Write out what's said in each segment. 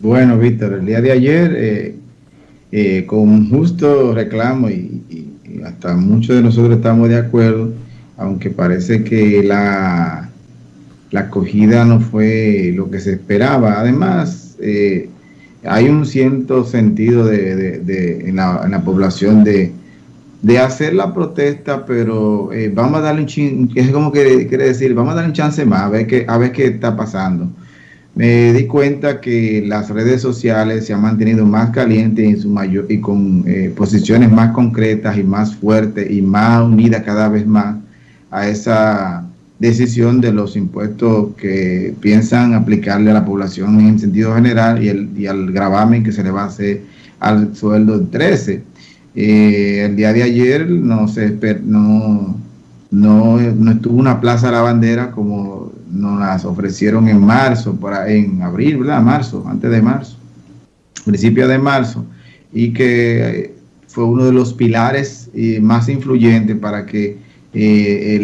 Bueno, Víctor, el día de ayer, eh, eh, con justo reclamo y, hasta muchos de nosotros estamos de acuerdo, aunque parece que la, la acogida no fue lo que se esperaba. Además, eh, hay un cierto sentido de, en, la, población de, hacer la protesta, pero vamos a darle un chance, es como que quiere decir, vamos a darle un chance más, a ver qué, a ver qué está pasando me di cuenta que las redes sociales se han mantenido más calientes en su mayor, y con eh, posiciones más concretas y más fuertes y más unidas cada vez más a esa decisión de los impuestos que piensan aplicarle a la población en sentido general y, el, y al gravamen que se le va a hacer al sueldo 13. Eh, el día de ayer no, se, no, no, no estuvo una plaza a la bandera como nos las ofrecieron en marzo, para, en abril, ¿verdad? Marzo, antes de marzo, principio de marzo, y que eh, fue uno de los pilares eh, más influyentes para que eh,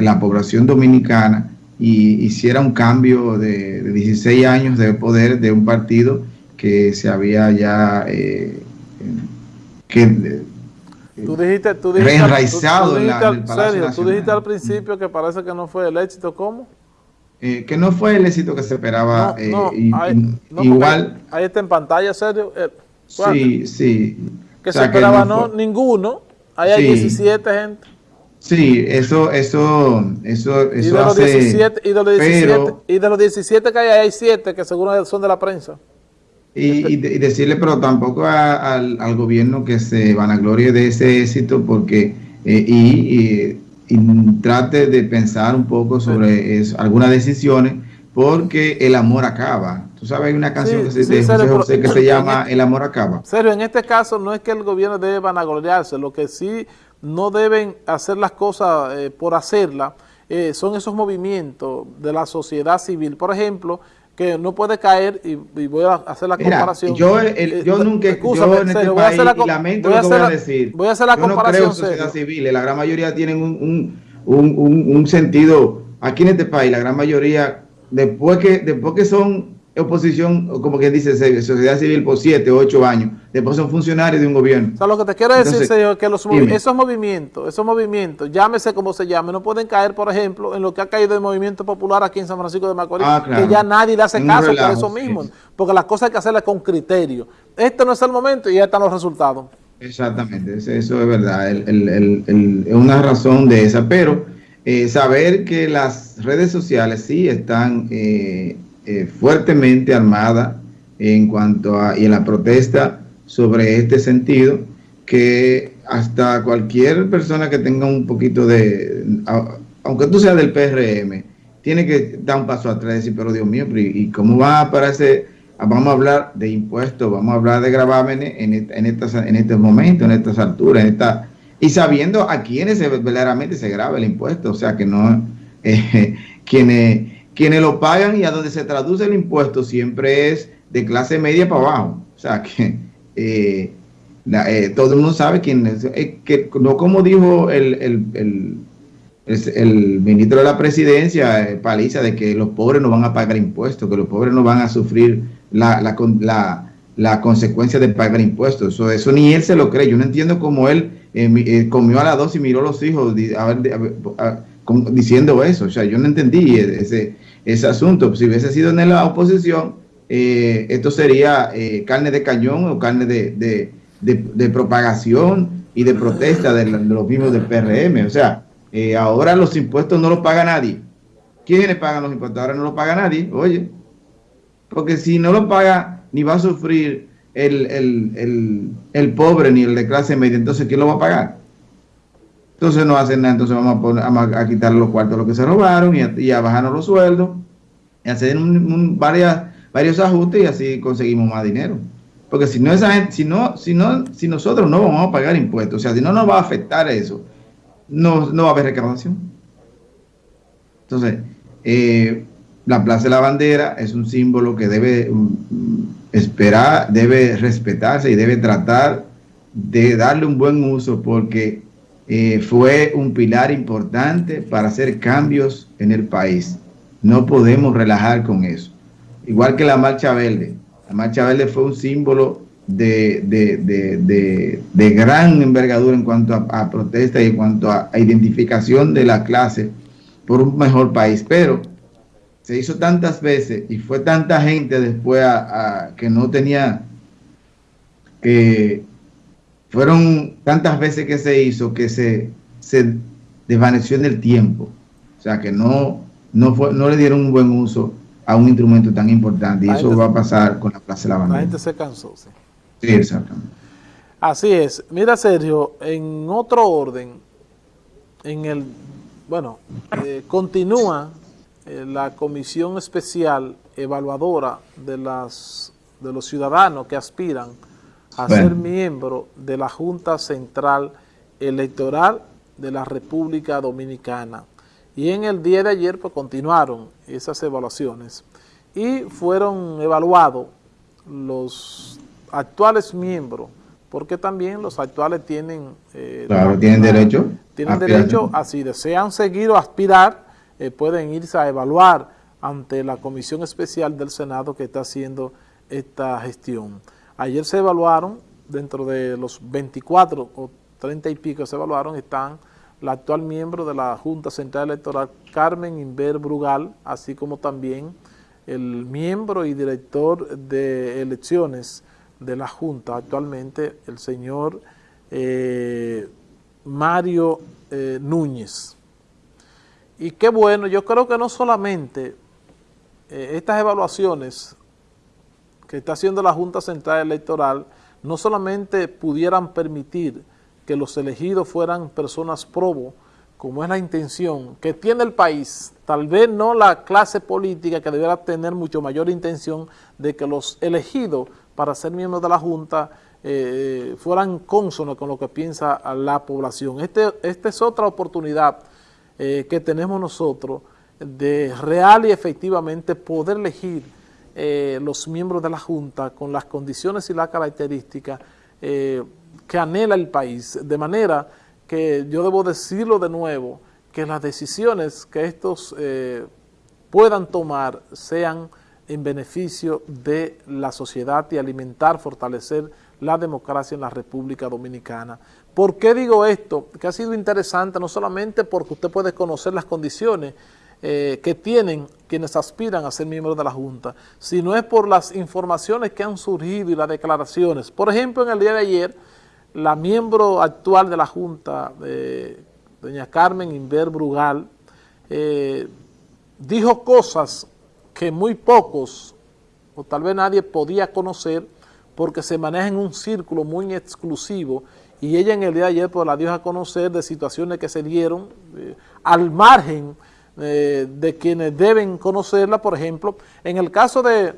la población dominicana hiciera un cambio de, 16 años de poder de un partido que se había ya que Tú dijiste, tú dijiste, reenraizado en, el serio, Tú dijiste al principio que parece que no fue el éxito, ¿cómo? Eh, que no fue el éxito que se esperaba. No, eh, igual. Ahí está en pantalla, serio. Eh, sí, sí. Que se esperaba no, ninguno. Ahí hay 17 gente. Sí, eso, eso, eso, eso y de los 17, y de los 17, y de los 17 que hay, hay 7 que seguro son de la prensa. Y, y, decirle, pero tampoco al, al, gobierno que se vanaglorie de ese éxito, porque, y y trate de pensar un poco sobre algunas decisiones, porque el amor acaba. Tú sabes, hay una canción que, se, que se llama El amor acaba. Serio, en este caso no es que el gobierno debe vanagloriarse, lo que sí no deben hacer las cosas eh, por hacerlas, eh, son esos movimientos de la sociedad civil. Por ejemplo, que no puede caer, y, voy a hacer la comparación. Yo, eh, yo nunca, yo en este país, y lamento lo que voy a decir, voy a hacer la yo comparación. no creo en sociedad civil, la gran mayoría tienen un, un, un, un, sentido, aquí en este país, la gran mayoría, después que, después que son oposición, como quien dice, sociedad civil por siete o ocho años, después son funcionarios de un gobierno. O sea, lo que te quiero decir, señor, que los esos movimientos, esos movimientos, llámese como se llame, no pueden caer, por ejemplo, en lo que ha caído el movimiento popular aquí en San Francisco de Macorís, ah, que ya nadie le hace caso por eso mismo, porque las cosas hay que hacerlas con criterio. Este no es el momento y ya están los resultados. Exactamente, eso es verdad, es una razón de esa, pero eh, saber que las redes sociales sí están... Eh, eh, fuertemente armada en cuanto a y en la protesta sobre este sentido que hasta cualquier persona que tenga un poquito de aunque tú seas del PRM tiene que dar un paso atrás y decir pero Dios mío y cómo va a aparecer vamos a hablar de impuestos vamos a hablar de gravámenes en, en, estas, en este momento en estas alturas en esta y sabiendo a quiénes verdaderamente se graba el impuesto o sea que no eh, quienes quienes lo pagan y a donde se traduce el impuesto siempre es de clase media para abajo. O sea que eh, eh, todo el mundo sabe quién es. Eh, que, no como dijo el, el, el, ministro de la presidencia, Paliza, de que los pobres no van a pagar impuestos, que los pobres no van a sufrir la, la, la, consecuencia de pagar impuestos. Eso, eso ni él se lo cree. Yo no entiendo cómo él comió a las dos y miró a los hijos diciendo eso. O sea, yo no entendí ese ese asunto. Si hubiese sido en la oposición, eh, esto sería eh, carne de cañón o carne de, propagación y de protesta de, los mismos del PRM. O sea, eh, ahora los impuestos no los paga nadie. ¿Quiénes pagan los impuestos? Ahora no los paga nadie, oye. Porque si no lo paga, ni va a sufrir el, pobre ni el de clase media, entonces ¿quién lo va a pagar? Entonces no hacen nada, entonces vamos a, poner, a, quitar los cuartos lo que se robaron y a, bajarnos los sueldos y hacer varias, varios ajustes y así conseguimos más dinero. Porque si no esa gente, si no, si no, si nosotros no vamos a pagar impuestos, o sea, si no nos va a afectar eso, no, no va a haber recaudación. Entonces, eh, la Plaza de la Bandera es un símbolo que debe mm, esperar, debe respetarse y debe tratar de darle un buen uso porque eh, fue un pilar importante para hacer cambios en el país. No podemos relajar con eso. Igual que la marcha verde. La Marcha Verde fue un símbolo de, de, gran envergadura en cuanto a, protesta y en cuanto a, identificación de la clase por un mejor país. Pero se hizo tantas veces y fue tanta gente después a, que no tenía, que fueron tantas veces que se hizo que se, se desvaneció en el tiempo. O sea que no, no, fue, no le dieron un buen uso a un instrumento tan importante y eso va a pasar con la Plaza de la Bandera. La gente se cansó, sí. Sí, exactamente. Así es. Mira, Sergio, en otro orden, en el, bueno, eh, continúa eh, la comisión especial evaluadora de, las, de los ciudadanos que aspiran a ser miembro de la Junta Central Electoral de la República Dominicana. Y en el día de ayer pues continuaron esas evaluaciones y fueron evaluados los actuales miembros, porque también los actuales tienen... Eh, claro, tienen derecho. Tienen derecho a si desean seguir o aspirar, eh, pueden irse a evaluar ante la comisión especial del Senado que está haciendo esta gestión. Ayer se evaluaron, dentro de los 24 o 30 y pico se evaluaron, están la actual miembro de la Junta Central Electoral, Carmen Inver Brugal, así como también el miembro y director de elecciones de la Junta actualmente, el señor eh, Mario eh, Núñez. Y qué bueno, yo creo que no solamente eh, estas evaluaciones que está haciendo la Junta Central Electoral, no solamente pudieran permitir que los elegidos fueran personas probo, como es la intención que tiene el país, tal vez no la clase política que debiera tener mucho mayor intención de que los elegidos para ser miembros de la Junta eh, fueran cónsonos con lo que piensa la población. Este, esta es otra oportunidad eh, que tenemos nosotros de real y efectivamente poder elegir eh, los miembros de la Junta con las condiciones y las características que anhela el país, de manera que yo debo decirlo de nuevo, que las decisiones que estos puedan tomar sean en beneficio de la sociedad y alimentar, fortalecer la democracia en la República Dominicana. ¿Por qué digo esto? Que ha sido interesante no solamente porque usted puede conocer las condiciones eh, que tienen quienes aspiran a ser miembros de la Junta, sino es por las informaciones que han surgido y las declaraciones. Por ejemplo, en el día de ayer, la miembro actual de la Junta, eh, doña Carmen Inver Brugal, eh, dijo cosas que muy pocos, o tal vez nadie podía conocer, porque se maneja en un círculo muy exclusivo, y ella en el día de ayer pues, la dio a conocer de situaciones que se dieron al margen eh, de quienes deben conocerla, por ejemplo, en el caso de,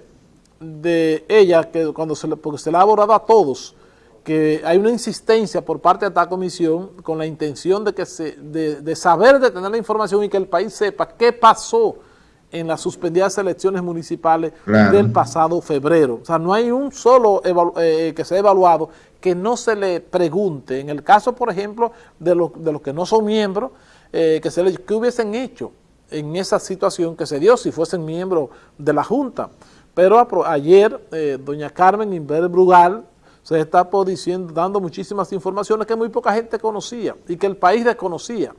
de ella, que cuando se le, porque se le ha abordado a todos, que hay una insistencia por parte de esta comisión con la intención de, que se, de, de saber, de tener la información y que el país sepa qué pasó en las suspendidas elecciones municipales del pasado febrero. O sea, no hay un solo eh, que se ha evaluado que no se le pregunte, en el caso, por ejemplo, de, de los que no son miembros, eh, que se le, ¿qué hubiesen hecho en esa situación que se dio si fuesen miembros de la Junta? Pero ayer, eh, doña Carmen Inver Brugal se está diciendo, dando muchísimas informaciones que muy poca gente conocía y que el país desconocía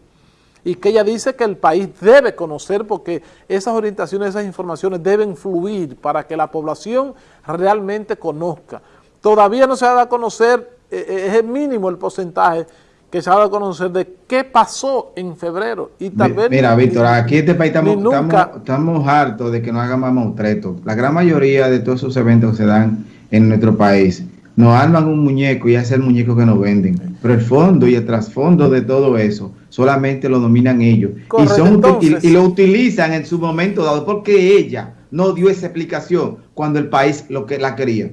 y que ella dice que el país debe conocer porque esas orientaciones, esas informaciones deben fluir para que la población realmente conozca. Todavía no se ha dado a conocer, eh, eh, es el mínimo el porcentaje que se ha dado a conocer de qué pasó en febrero. Y vez Mira, Víctor, aquí en este país estamos, hartos de que no hagan más mautretos. La gran mayoría de todos esos eventos que se dan en nuestro país nos arman un muñeco y es el muñeco que nos venden. Pero el fondo y el trasfondo de todo eso solamente lo dominan ellos. y, son, y, lo utilizan en su momento dado porque ella no dio esa explicación cuando el país lo que la quería.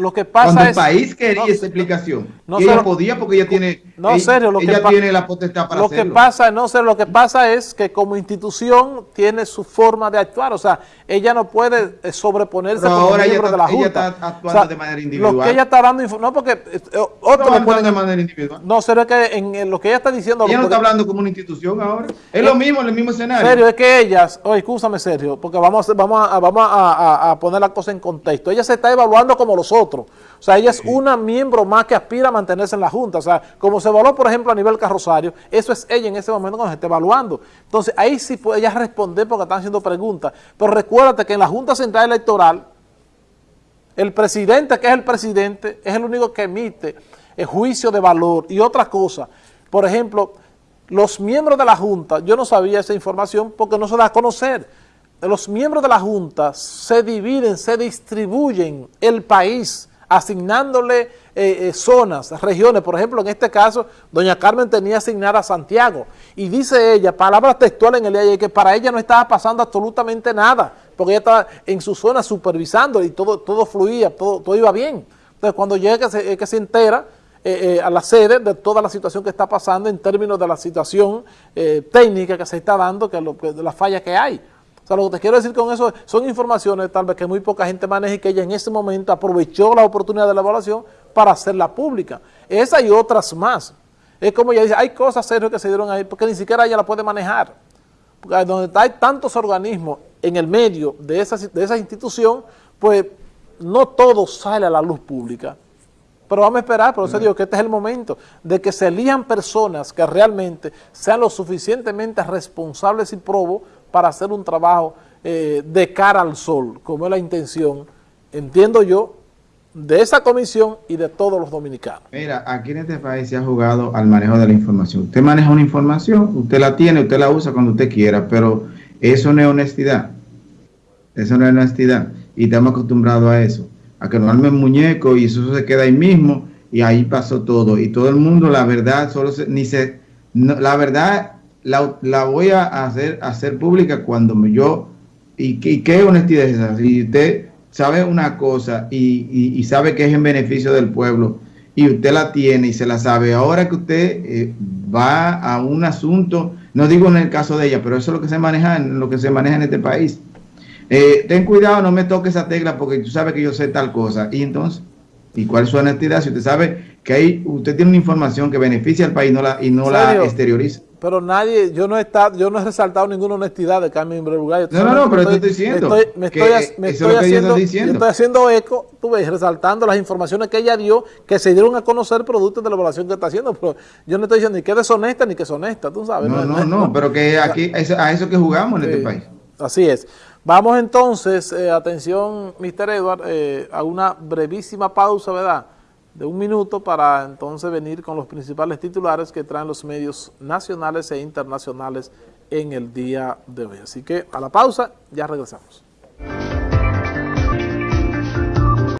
Lo que pasa Cuando es... el país quería esa explicación. No, ella podía porque ella tiene... No, serio, lo ella tiene la potestad para lo hacerlo. Que pasa, no sé, lo que pasa es que como institución tiene su forma de actuar. O sea, ella no puede eh, sobreponerse Pero como miembro de la Junta. Ella está actuando de manera individual. Lo que ella está dando... No, porque... Eh, otro no, puede, de manera individual. No, serio, es que en, lo que ella está diciendo... Ella no está hablando como una institución ahora. Es lo mismo, en el mismo escenario. Serio, es que ellas... Oye, escúchame, Sergio, porque vamos, vamos, a, vamos a, a poner la cosa en contexto. Ella se está evaluando como los otros. O sea, ella es una miembro más que aspira a mantenerse en la Junta. O sea, como se evaluó, por ejemplo, a nivel carrosario, eso es ella en ese momento cuando se está evaluando. Entonces, ahí sí puede ella responder porque están haciendo preguntas. Pero recuérdate que en la Junta Central Electoral, el presidente, que es el presidente, es el único que emite el juicio de valor y otras cosas. Por ejemplo, los miembros de la Junta, yo no sabía esa información porque no se da a conocer. Los miembros de la Junta se dividen, se distribuyen el país asignándole eh, eh, zonas, regiones. Por ejemplo, en este caso, doña Carmen tenía asignada Santiago. Y dice ella, palabras textuales en el día que para ella no estaba pasando absolutamente nada, porque ella estaba en su zona supervisando y todo, todo fluía, todo, todo iba bien. Entonces, cuando llega, que que se entera eh, a la sede de toda la situación que está pasando en términos de la situación técnica que se está dando, que, lo, de la falla que hay sea, lo que te quiero decir con eso son informaciones tal vez que muy poca gente maneja y que ella en ese momento aprovechó la oportunidad de la evaluación para hacerla pública. Esa y otras más. Es como ella dice, hay cosas serias que se dieron ahí porque ni siquiera ella la puede manejar. Porque donde hay tantos organismos en el medio de esa, de esa institución, pues no todo sale a la luz pública. Pero vamos a esperar, por eso digo que este es el momento de que se elijan personas que realmente sean lo suficientemente responsables y probos para hacer un trabajo eh, de cara al sol, como es la intención, entiendo yo, de esa comisión y de todos los dominicanos. Mira, aquí en este país se ha jugado al manejo de la información. Usted maneja una información, usted la tiene, usted la usa cuando usted quiera, pero eso no es honestidad. Eso no es honestidad. Y estamos acostumbrados a eso, a que nos armen muñeco y eso se queda ahí mismo y ahí pasó todo. Y todo el mundo, la verdad, solo se, ni se, la verdad la, voy a hacer, hacer pública cuando yo, y, qué honestidad es esa, si usted sabe una cosa y, sabe que es en beneficio del pueblo y usted la tiene y se la sabe, ahora que usted eh, va a un asunto, no digo en el caso de ella, pero eso es lo que se maneja, lo que se maneja en este país. Eh, ten cuidado, no me toque esa tecla porque tú sabes que yo sé tal cosa. Y entonces, ¿y cuál es su honestidad? Si usted sabe que ahí usted tiene una información que beneficia al país no la, y no la exterioriza. Pero nadie, yo no he estado, yo no he resaltado ninguna honestidad de Carmen Brugay. No, no, no, pero estoy, estoy diciendo. Me estoy, me estoy, haciendo, estoy haciendo eco, tú ves, resaltando las informaciones que ella dio, que se dieron a conocer productos de la evaluación que está haciendo, pero yo no estoy diciendo ni que es deshonesta ni que es honesta, tú sabes. No, no, no, pero que aquí, a eso que jugamos en este país. Así es. Vamos entonces, eh, atención, Mr. Edward, eh, a una brevísima pausa, ¿verdad?, de un minuto para entonces venir con los principales titulares que traen los medios nacionales e internacionales en el día de hoy. Así que a la pausa, ya regresamos.